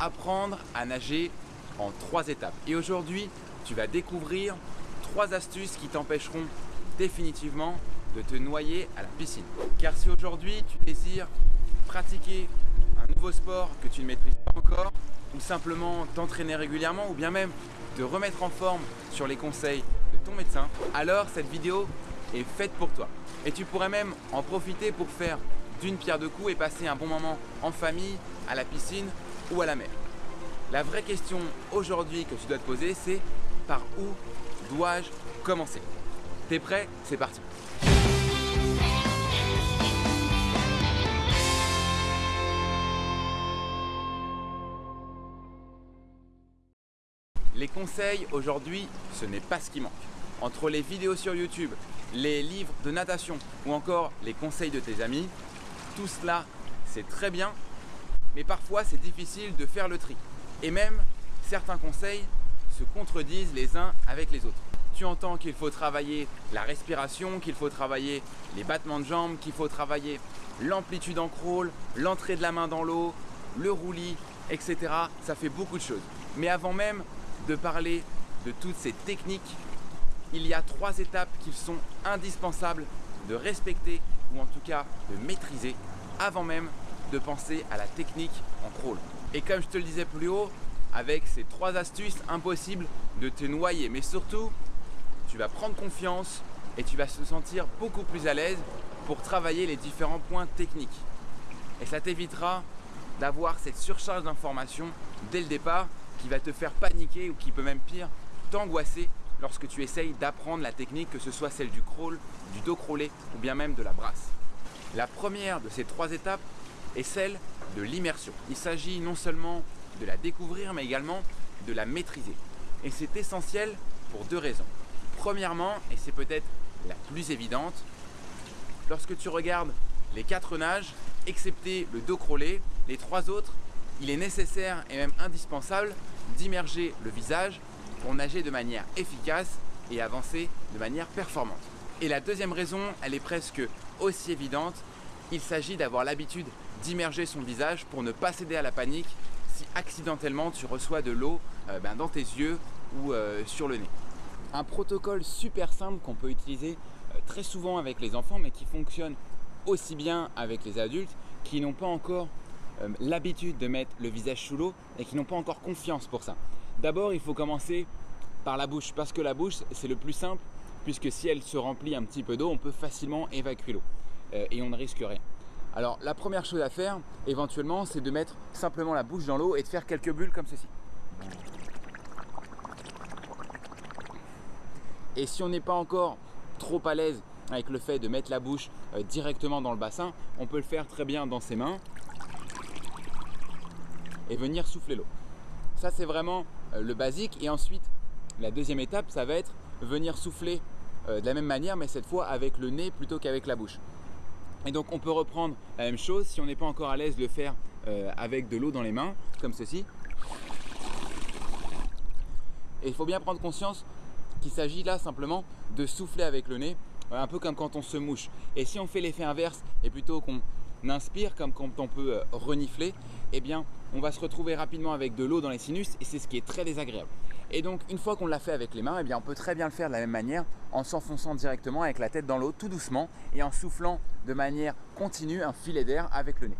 apprendre à nager en trois étapes. Et aujourd'hui, tu vas découvrir trois astuces qui t'empêcheront définitivement de te noyer à la piscine. Car si aujourd'hui tu désires pratiquer un nouveau sport que tu ne maîtrises pas encore, ou simplement t'entraîner régulièrement, ou bien même te remettre en forme sur les conseils de ton médecin, alors cette vidéo est faite pour toi. Et tu pourrais même en profiter pour faire d'une pierre deux coups et passer un bon moment en famille, à la piscine ou à la mer. La vraie question aujourd'hui que tu dois te poser, c'est par où dois-je commencer? T'es prêt? C'est parti Les conseils aujourd'hui, ce n'est pas ce qui manque. Entre les vidéos sur YouTube, les livres de natation ou encore les conseils de tes amis, tout cela c'est très bien, mais parfois c'est difficile de faire le tri. Et même certains conseils se contredisent les uns avec les autres. Tu entends qu'il faut travailler la respiration, qu'il faut travailler les battements de jambes, qu'il faut travailler l'amplitude en crawl, l'entrée de la main dans l'eau, le roulis, etc. Ça fait beaucoup de choses. Mais avant même de parler de toutes ces techniques, il y a trois étapes qui sont indispensables de respecter ou en tout cas de maîtriser avant même de penser à la technique en crawl. Et comme je te le disais plus haut, avec ces trois astuces, impossible de te noyer. Mais surtout, tu vas prendre confiance et tu vas te sentir beaucoup plus à l'aise pour travailler les différents points techniques. Et ça t'évitera d'avoir cette surcharge d'informations dès le départ qui va te faire paniquer ou qui peut même pire t'angoisser lorsque tu essayes d'apprendre la technique, que ce soit celle du crawl, du dos crawlé ou bien même de la brasse. La première de ces trois étapes est celle de l'immersion. Il s'agit non seulement de la découvrir mais également de la maîtriser. Et c'est essentiel pour deux raisons. Premièrement, et c'est peut-être la plus évidente, lorsque tu regardes les quatre nages, excepté le dos crawlé, les trois autres, il est nécessaire et même indispensable d'immerger le visage pour nager de manière efficace et avancer de manière performante. Et la deuxième raison, elle est presque aussi évidente, il s'agit d'avoir l'habitude d'immerger son visage pour ne pas céder à la panique si accidentellement tu reçois de l'eau euh, ben, dans tes yeux ou euh, sur le nez. Un protocole super simple qu'on peut utiliser euh, très souvent avec les enfants mais qui fonctionne aussi bien avec les adultes qui n'ont pas encore l'habitude de mettre le visage sous l'eau et qui n'ont pas encore confiance pour ça. D'abord, il faut commencer par la bouche parce que la bouche, c'est le plus simple puisque si elle se remplit un petit peu d'eau, on peut facilement évacuer l'eau et on ne risque rien. Alors, la première chose à faire, éventuellement, c'est de mettre simplement la bouche dans l'eau et de faire quelques bulles comme ceci. Et si on n'est pas encore trop à l'aise avec le fait de mettre la bouche euh, directement dans le bassin, on peut le faire très bien dans ses mains et venir souffler l'eau. Ça, c'est vraiment euh, le basique. Et ensuite, la deuxième étape, ça va être venir souffler euh, de la même manière, mais cette fois avec le nez plutôt qu'avec la bouche. Et donc, on peut reprendre la même chose si on n'est pas encore à l'aise de le faire euh, avec de l'eau dans les mains, comme ceci. Et il faut bien prendre conscience qu'il s'agit là simplement de souffler avec le nez, un peu comme quand on se mouche. Et si on fait l'effet inverse et plutôt qu'on inspire comme quand on peut euh, renifler, eh bien on va se retrouver rapidement avec de l'eau dans les sinus et c'est ce qui est très désagréable. Et donc une fois qu'on l'a fait avec les mains, eh bien on peut très bien le faire de la même manière en s'enfonçant directement avec la tête dans l'eau tout doucement et en soufflant de manière continue un filet d'air avec le nez.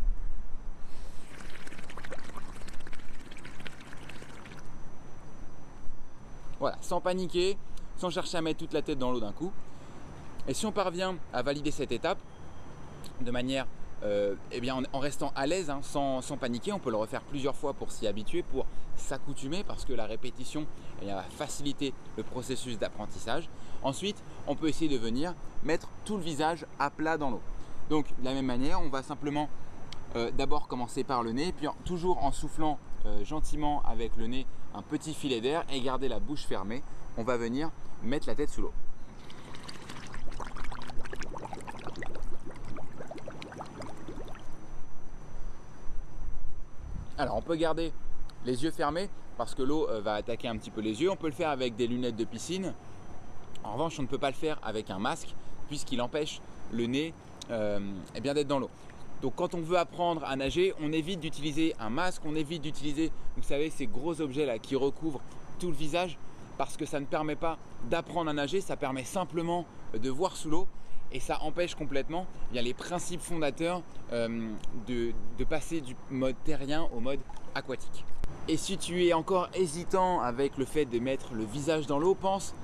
Voilà, sans paniquer, sans chercher à mettre toute la tête dans l'eau d'un coup. Et si on parvient à valider cette étape de manière euh, eh bien, en, restant à l'aise, hein, sans, paniquer, on peut le refaire plusieurs fois pour s'y habituer, pour s'accoutumer, parce que la répétition eh va faciliter le processus d'apprentissage. Ensuite, on peut essayer de venir mettre tout le visage à plat dans l'eau. Donc, de la même manière, on va simplement euh, d'abord commencer par le nez, puis toujours en soufflant euh, gentiment avec le nez un petit filet d'air et garder la bouche fermée, on va venir mettre la tête sous l'eau. Alors on peut garder les yeux fermés parce que l'eau euh, va attaquer un petit peu les yeux. On peut le faire avec des lunettes de piscine. En revanche, on ne peut pas le faire avec un masque puisqu'il empêche le nez euh, eh d'être dans l'eau. Donc quand on veut apprendre à nager, on évite d'utiliser un masque, on évite d'utiliser, vous savez, ces gros objets là qui recouvrent tout le visage parce que ça ne permet pas d'apprendre à nager, ça permet simplement de voir sous l'eau et ça empêche complètement bien, les principes fondateurs euh, de, de passer du mode terrien au mode aquatique. Et si tu es encore hésitant avec le fait de mettre le visage dans l'eau, pense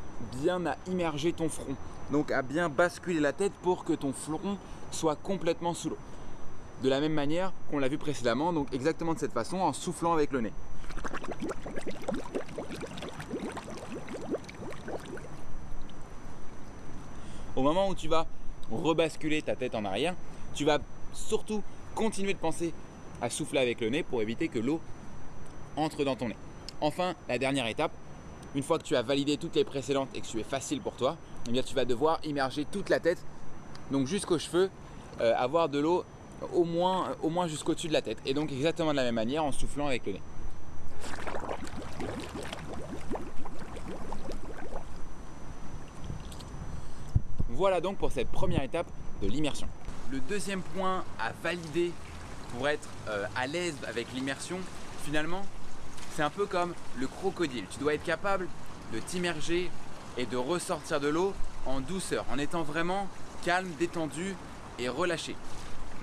bien à immerger ton front. Donc à bien basculer la tête pour que ton front soit complètement sous l'eau. De la même manière qu'on l'a vu précédemment, donc exactement de cette façon, en soufflant avec le nez. Au moment où tu vas rebasculer ta tête en arrière, tu vas surtout continuer de penser à souffler avec le nez pour éviter que l'eau entre dans ton nez. Enfin, la dernière étape, une fois que tu as validé toutes les précédentes et que tu es facile pour toi, eh tu vas devoir immerger toute la tête, donc jusqu'aux cheveux, euh, avoir de l'eau au moins, au moins jusqu'au-dessus de la tête. Et donc exactement de la même manière en soufflant avec le nez. Voilà donc pour cette première étape de l'immersion. Le deuxième point à valider pour être euh, à l'aise avec l'immersion, finalement, c'est un peu comme le crocodile. Tu dois être capable de t'immerger et de ressortir de l'eau en douceur, en étant vraiment calme, détendu et relâché.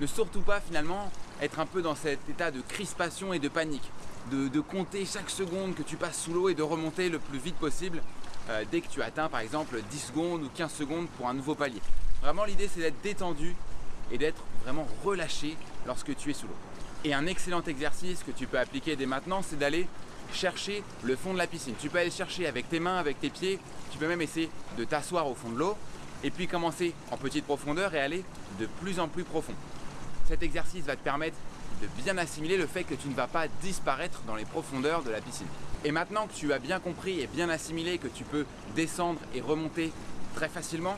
Ne surtout pas finalement être un peu dans cet état de crispation et de panique, de, compter chaque seconde que tu passes sous l'eau et de remonter le plus vite possible euh, dès que tu atteins par exemple 10 secondes ou 15 secondes pour un nouveau palier. Vraiment l'idée c'est d'être détendu et d'être vraiment relâché lorsque tu es sous l'eau. Et un excellent exercice que tu peux appliquer dès maintenant c'est d'aller chercher le fond de la piscine. Tu peux aller chercher avec tes mains, avec tes pieds, tu peux même essayer de t'asseoir au fond de l'eau et puis commencer en petite profondeur et aller de plus en plus profond. Cet exercice va te permettre de bien assimiler le fait que tu ne vas pas disparaître dans les profondeurs de la piscine. Et maintenant que tu as bien compris et bien assimilé que tu peux descendre et remonter très facilement,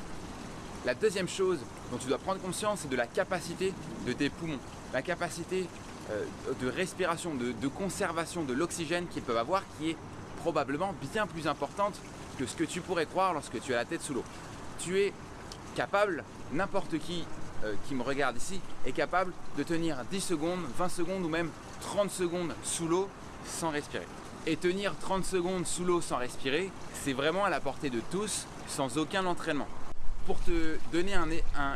la deuxième chose dont tu dois prendre conscience, c'est de la capacité de tes poumons, la capacité euh, de respiration, de, conservation de l'oxygène qu'ils peuvent avoir qui est probablement bien plus importante que ce que tu pourrais croire lorsque tu as la tête sous l'eau. Tu es capable, n'importe qui euh, qui me regarde ici est capable de tenir 10 secondes, 20 secondes ou même 30 secondes sous l'eau sans respirer. Et tenir 30 secondes sous l'eau sans respirer, c'est vraiment à la portée de tous, sans aucun entraînement. Pour te donner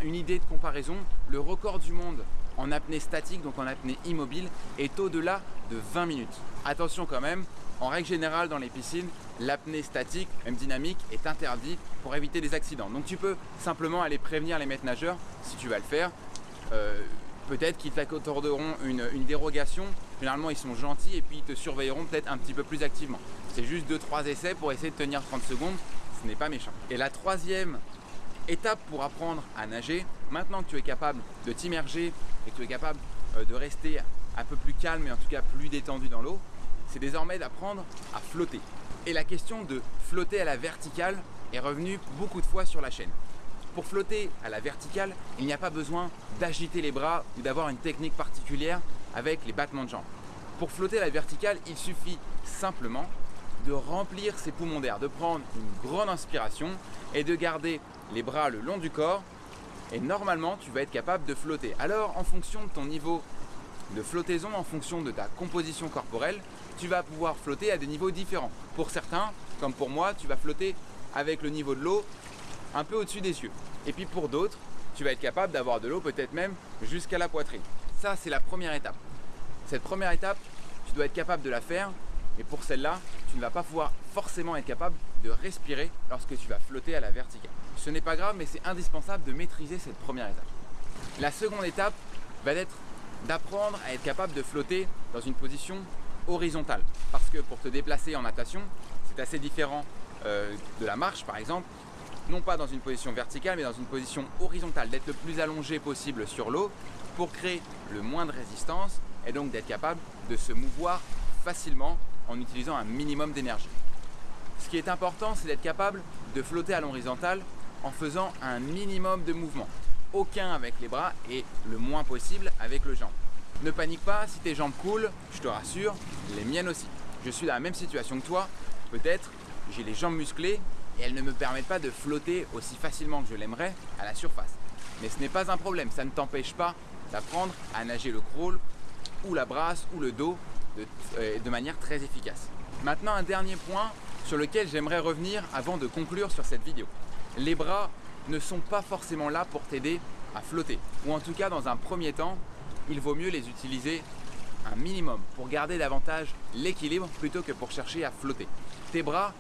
une idée de comparaison, le record du monde en apnée statique, donc en apnée immobile, est au-delà de 20 minutes. Attention quand même, en règle générale dans les piscines, l'apnée statique, même dynamique, est interdite pour éviter des accidents. Donc tu peux simplement aller prévenir les maîtres nageurs si tu vas le faire. Euh, peut-être qu'ils t'accorderont une, une, dérogation. Généralement, ils sont gentils et puis ils te surveilleront peut-être un petit peu plus activement. C'est juste 2-3 essais pour essayer de tenir 30 secondes. Ce n'est pas méchant. Et la troisième étape pour apprendre à nager, maintenant que tu es capable de t'immerger et que tu es capable euh, de rester un peu plus calme et en tout cas plus détendu dans l'eau, c'est désormais d'apprendre à flotter. Et la question de flotter à la verticale est revenue beaucoup de fois sur la chaîne. Pour flotter à la verticale, il n'y a pas besoin d'agiter les bras ou d'avoir une technique particulière avec les battements de jambes. Pour flotter à la verticale, il suffit simplement de remplir ses poumons d'air, de prendre une grande inspiration et de garder les bras le long du corps et normalement tu vas être capable de flotter. Alors en fonction de ton niveau de flottaison, en fonction de ta composition corporelle, tu vas pouvoir flotter à des niveaux différents. Pour certains, comme pour moi, tu vas flotter avec le niveau de l'eau un peu au-dessus des cieux. Et puis pour d'autres, tu vas être capable d'avoir de l'eau peut-être même jusqu'à la poitrine. Ça, c'est la première étape. Cette première étape, tu dois être capable de la faire. Et pour celle-là, tu ne vas pas pouvoir forcément être capable de respirer lorsque tu vas flotter à la verticale. Ce n'est pas grave, mais c'est indispensable de maîtriser cette première étape. La seconde étape va être d'apprendre à être capable de flotter dans une position horizontale. Parce que pour te déplacer en natation, c'est assez différent euh, de la marche par exemple, non pas dans une position verticale mais dans une position horizontale, d'être le plus allongé possible sur l'eau pour créer le moins de résistance et donc d'être capable de se mouvoir facilement en utilisant un minimum d'énergie. Ce qui est important, c'est d'être capable de flotter à l'horizontale en faisant un minimum de mouvement. Aucun avec les bras et le moins possible avec le jambe. Ne panique pas, si tes jambes coulent, je te rassure, les miennes aussi. Je suis dans la même situation que toi, peut-être j'ai les jambes musclées et elles ne me permettent pas de flotter aussi facilement que je l'aimerais à la surface. Mais ce n'est pas un problème, ça ne t'empêche pas d'apprendre à nager le crawl ou la brasse ou le dos de, euh, de manière très efficace. Maintenant un dernier point sur lequel j'aimerais revenir avant de conclure sur cette vidéo. Les bras ne sont pas forcément là pour t'aider à flotter. Ou en tout cas dans un premier temps, il vaut mieux les utiliser un minimum pour garder davantage l'équilibre plutôt que pour chercher à flotter. Tes bras,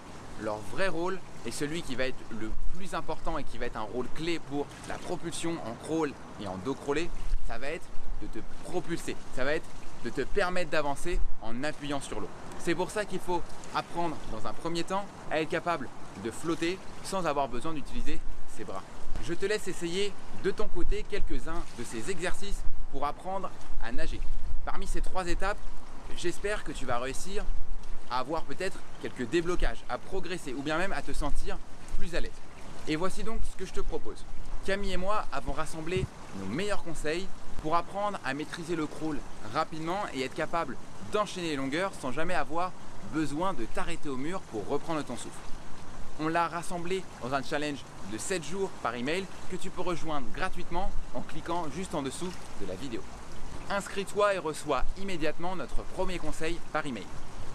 leur vrai rôle est celui qui va être le plus important et qui va être un rôle clé pour la propulsion en crawl et en dos crawlé, ça va être de te propulser, ça va être de te permettre d'avancer en appuyant sur l'eau. C'est pour ça qu'il faut apprendre dans un premier temps à être capable de flotter sans avoir besoin d'utiliser ses bras. Je te laisse essayer de ton côté quelques-uns de ces exercices pour apprendre à nager. Parmi ces trois étapes, j'espère que tu vas réussir à avoir peut-être quelques déblocages, à progresser ou bien même à te sentir plus à l'aise. Et voici donc ce que je te propose. Camille et moi avons rassemblé nos meilleurs conseils pour apprendre à maîtriser le crawl rapidement et être capable d'enchaîner les longueurs sans jamais avoir besoin de t'arrêter au mur pour reprendre ton souffle. On l'a rassemblé dans un challenge de 7 jours par email que tu peux rejoindre gratuitement en cliquant juste en dessous de la vidéo. Inscris-toi et reçois immédiatement notre premier conseil par email.